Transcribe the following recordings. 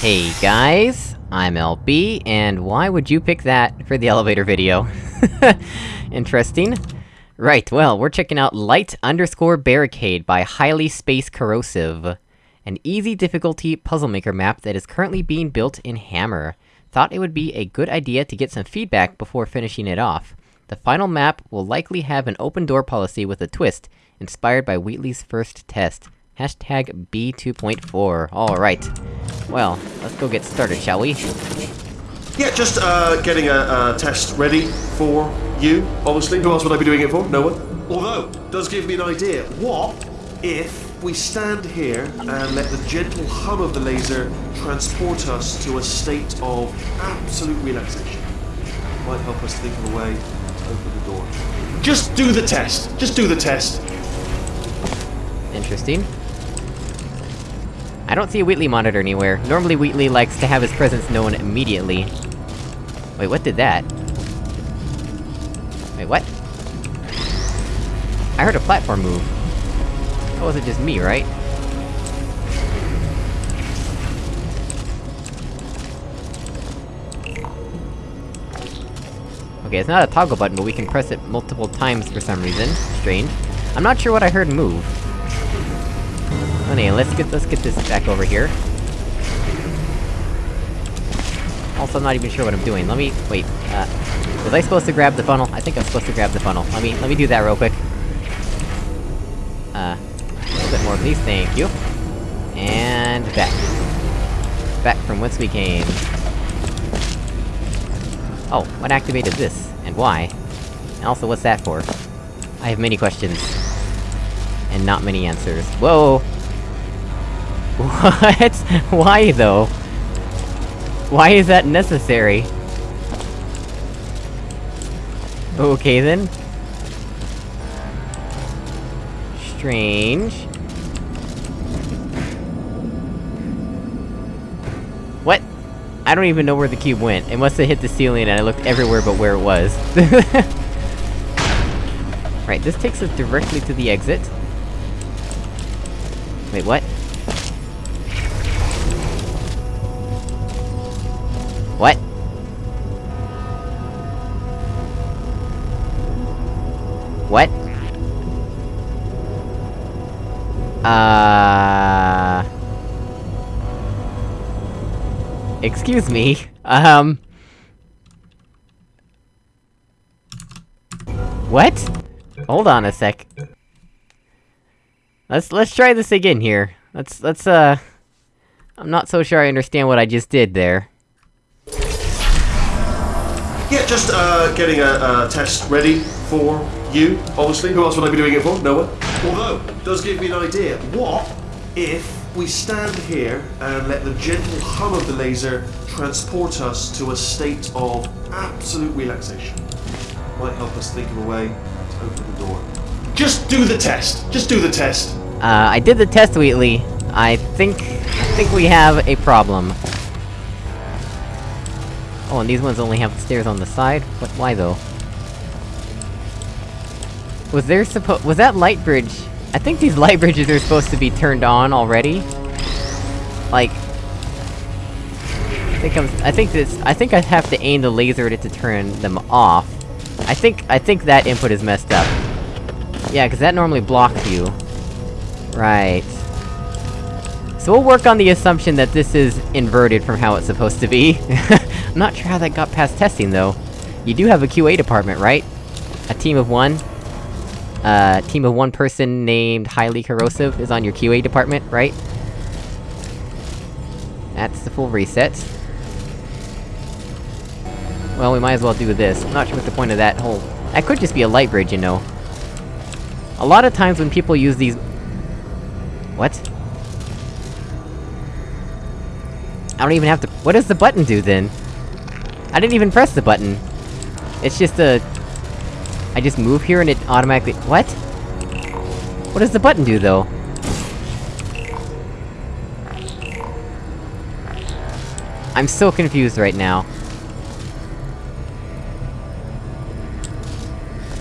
Hey guys, I'm LB, and why would you pick that for the elevator video? Interesting. Right, well, we're checking out Light underscore Barricade by Highly Space Corrosive. An easy difficulty puzzle maker map that is currently being built in Hammer. Thought it would be a good idea to get some feedback before finishing it off. The final map will likely have an open door policy with a twist, inspired by Wheatley's first test. Hashtag B2.4. Alright. Well, let's go get started, shall we? Yeah, just uh, getting a, a test ready for you, obviously. Who else would I be doing it for? No one. Although, does give me an idea. What if we stand here and let the gentle hum of the laser transport us to a state of absolute relaxation? Might help us think of a way to open the door. Just do the test. Just do the test. Interesting. I don't see a Wheatley monitor anywhere. Normally Wheatley likes to have his presence known immediately. Wait, what did that? Wait, what? I heard a platform move. That wasn't just me, right? Okay, it's not a toggle button, but we can press it multiple times for some reason. Strange. I'm not sure what I heard move. Anyway, let's get- let's get this back over here. Also, I'm not even sure what I'm doing. Let me- wait, uh... Was I supposed to grab the funnel? I think I'm supposed to grab the funnel. Let me- let me do that real quick. Uh... A little bit more please, thank you. And... back. Back from whence we came. Oh, what activated this? And why? And also, what's that for? I have many questions. And not many answers. Whoa! What? Why, though? Why is that necessary? Okay then. Strange. What? I don't even know where the cube went. It must have hit the ceiling and I looked everywhere but where it was. right, this takes us directly to the exit. Wait, what? What? Uh... Excuse me, um... What? Hold on a sec. Let's- let's try this again here. Let's- let's, uh... I'm not so sure I understand what I just did there. Yeah, just uh, getting a, a test ready for you, obviously. Who else would I be doing it for? No one. Although, does give me an idea. What if we stand here and let the gentle hum of the laser transport us to a state of absolute relaxation? Might help us think of a way to open the door. Just do the test. Just do the test. Uh, I did the test, Wheatley. I think... I think we have a problem. Oh, and these ones only have stairs on the side? What- why though? Was there suppo- was that light bridge- I think these light bridges are supposed to be turned on already? Like... I think I'm- I think this- I think I have to aim the laser at it to turn them off. I think- I think that input is messed up. Yeah, cause that normally blocks you. Right. So we'll work on the assumption that this is inverted from how it's supposed to be. I'm not sure how that got past testing, though. You do have a QA department, right? A team of one? Uh, team of one person named Highly Corrosive is on your QA department, right? That's the full reset. Well, we might as well do this. I'm not sure what the point of that whole... That could just be a light bridge, you know. A lot of times when people use these... What? I don't even have to- what does the button do, then? I didn't even press the button. It's just a... I just move here and it automatically- what? What does the button do, though? I'm so confused right now.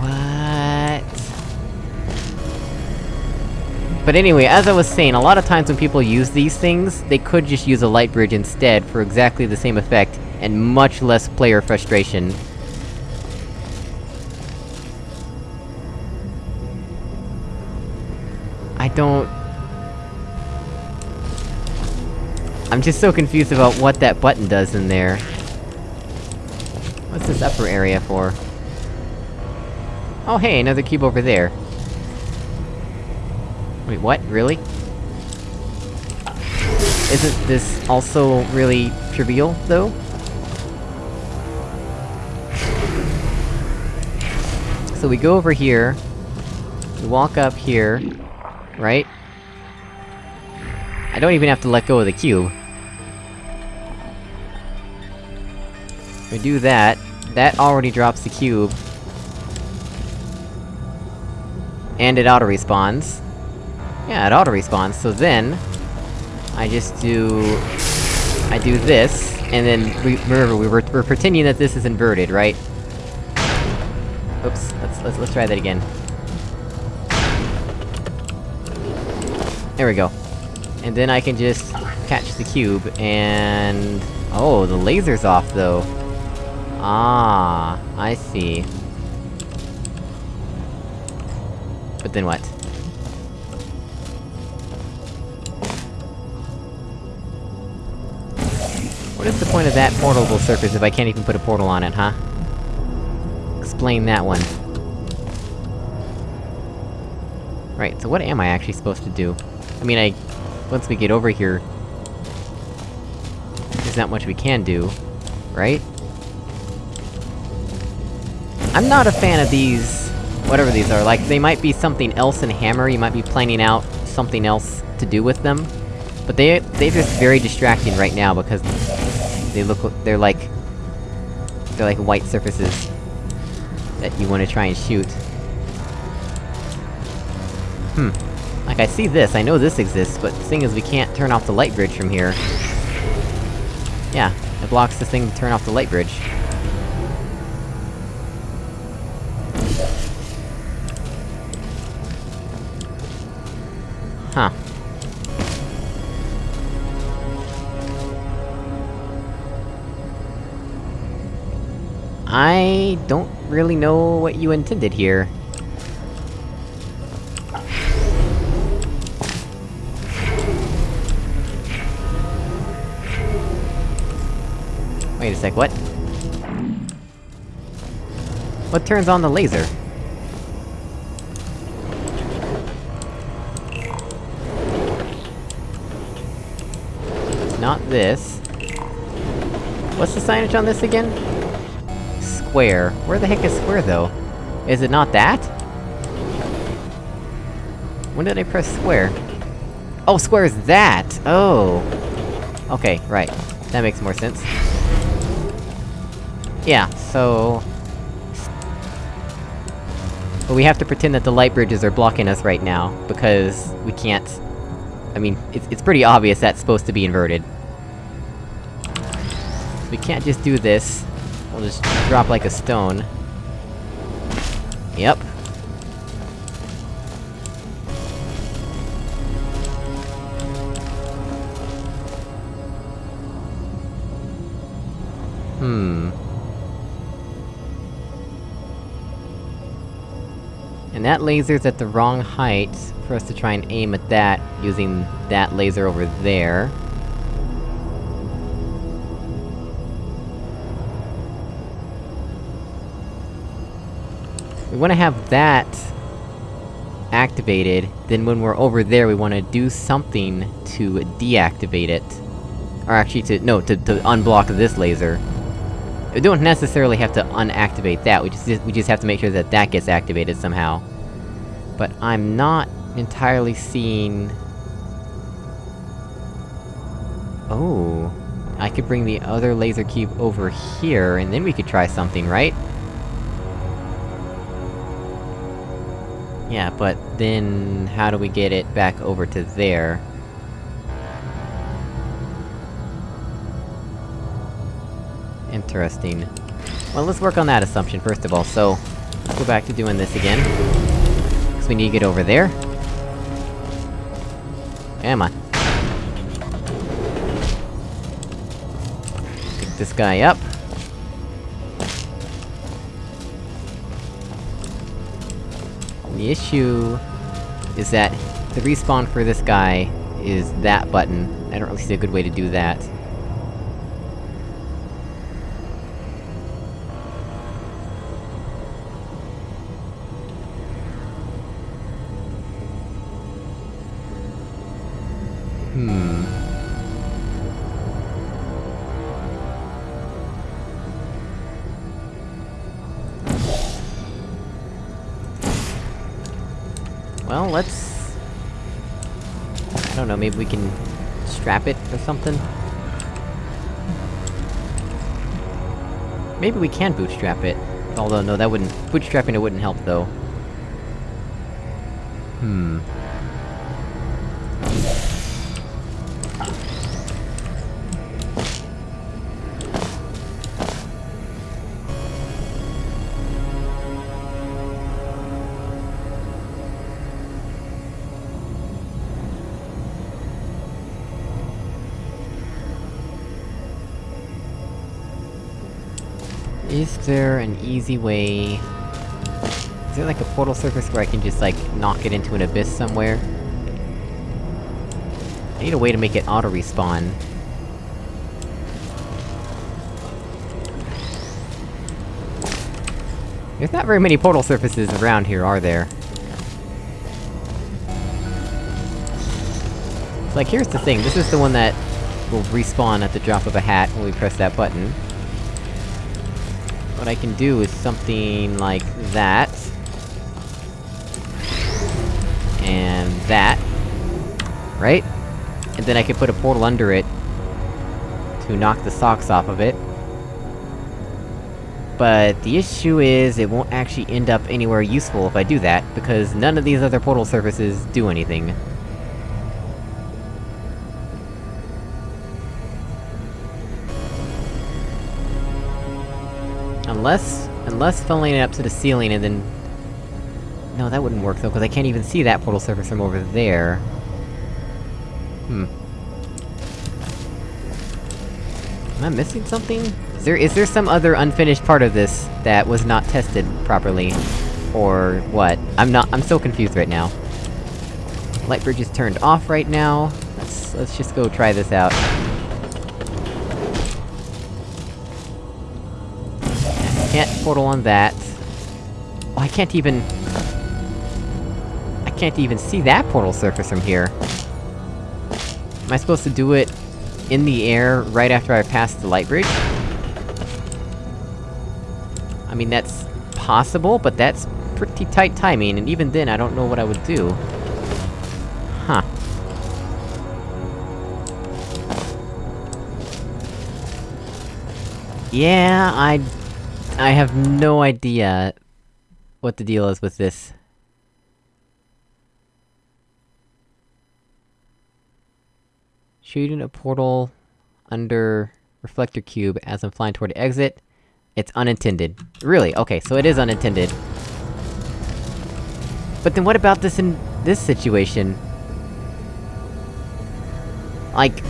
What? But anyway, as I was saying, a lot of times when people use these things, they could just use a light bridge instead for exactly the same effect, and much less player frustration. Don't... I'm just so confused about what that button does in there. What's this upper area for? Oh hey, another cube over there. Wait, what? Really? Isn't this also really trivial, though? So we go over here, we walk up here, right? I don't even have to let go of the cube. We do that, that already drops the cube. And it auto-respawns. Yeah, it auto-respawns, so then... I just do... I do this, and then we- remember, we were- we're pretending that this is inverted, right? Oops, let's- let's- let's try that again. There we go. And then I can just catch the cube, and... Oh, the laser's off, though. Ah, I see. But then what? What is the point of that portable surface if I can't even put a portal on it, huh? Explain that one. Right, so what am I actually supposed to do? I mean, I... Once we get over here... There's not much we can do, right? I'm not a fan of these... Whatever these are, like, they might be something else in Hammer, you might be planning out something else to do with them. But they- they're just very distracting right now, because... They look- they're like... They're like white surfaces... That you wanna try and shoot. Hmm. Like, I see this, I know this exists, but the thing is we can't turn off the light bridge from here. Yeah, it blocks this thing to turn off the light bridge. Huh. I don't really know what you intended here. Wait a sec, what? What turns on the laser? Not this. What's the signage on this again? Square. Where the heck is square, though? Is it not that? When did I press square? Oh, square is that! Oh! Okay, right. That makes more sense. Yeah, so... But we have to pretend that the light bridges are blocking us right now, because we can't... I mean, it's, it's pretty obvious that's supposed to be inverted. We can't just do this. We'll just drop like a stone. Yep. Hmm. And that laser's at the wrong height for us to try and aim at that, using that laser over there. We wanna have that... activated, then when we're over there we wanna do something to deactivate it. Or actually to- no, to, to unblock this laser. We don't necessarily have to unactivate that, we just- we just have to make sure that that gets activated somehow. But I'm not entirely seeing... Oh... I could bring the other laser cube over here, and then we could try something, right? Yeah, but then... how do we get it back over to there? Interesting. Well, let's work on that assumption first of all, so... Let's go back to doing this again. We need to get over there. Come on. Pick this guy up. The issue... is that the respawn for this guy is that button. I don't really see a good way to do that. Hmm... Well, let's... I don't know, maybe we can... strap it or something? Maybe we can bootstrap it. Although, no, that wouldn't- bootstrapping it wouldn't help, though. Hmm... Is there an easy way... Is there like a portal surface where I can just, like, knock it into an abyss somewhere? I need a way to make it auto-respawn. There's not very many portal surfaces around here, are there? Like, here's the thing, this is the one that will respawn at the drop of a hat when we press that button. What I can do is something like that. And that. Right? And then I can put a portal under it... to knock the socks off of it. But the issue is, it won't actually end up anywhere useful if I do that, because none of these other portal surfaces do anything. Unless... unless filling it up to the ceiling and then... No, that wouldn't work though, because I can't even see that portal surface from over there. Hmm. Am I missing something? Is there- is there some other unfinished part of this that was not tested properly? Or what? I'm not- I'm so confused right now. Light bridge is turned off right now. Let's- let's just go try this out. Can't portal on that. Oh, I can't even... I can't even see that portal surface from here. Am I supposed to do it in the air right after I pass the light bridge? I mean, that's possible, but that's pretty tight timing, and even then I don't know what I would do. Huh. Yeah, I... I have no idea... what the deal is with this. Shooting a portal... under... Reflector Cube as I'm flying toward the exit. It's unintended. Really? Okay, so it is unintended. But then what about this in... this situation? Like...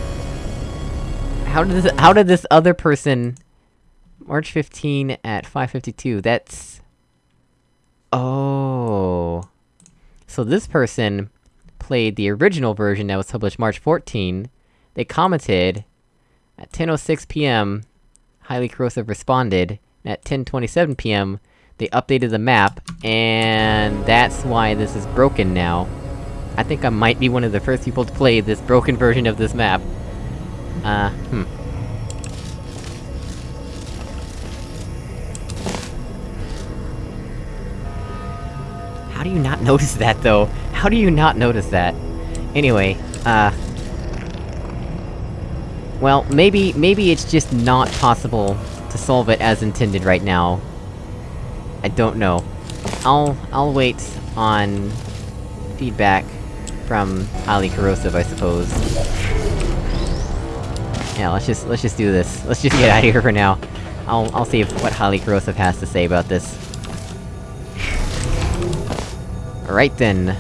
How did this- how did this other person... March 15 at 5.52, that's... Oh... So this person... played the original version that was published March 14, they commented... At 10.06 PM, Highly Corrosive responded, at 10.27 PM, they updated the map, and that's why this is broken now. I think I might be one of the first people to play this broken version of this map. Uh, hmm. Do you not notice that, though? How do you not notice that? Anyway, uh... Well, maybe- maybe it's just not possible to solve it as intended right now. I don't know. I'll- I'll wait on... feedback from Highly Corrosive, I suppose. Yeah, let's just- let's just do this. Let's just get out of here for now. I'll- I'll see if- what Highly Corrosive has to say about this. Alright then.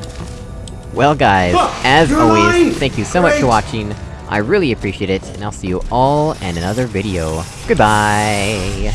Well guys, as always, alive! thank you so much for watching, I really appreciate it, and I'll see you all in another video. Goodbye!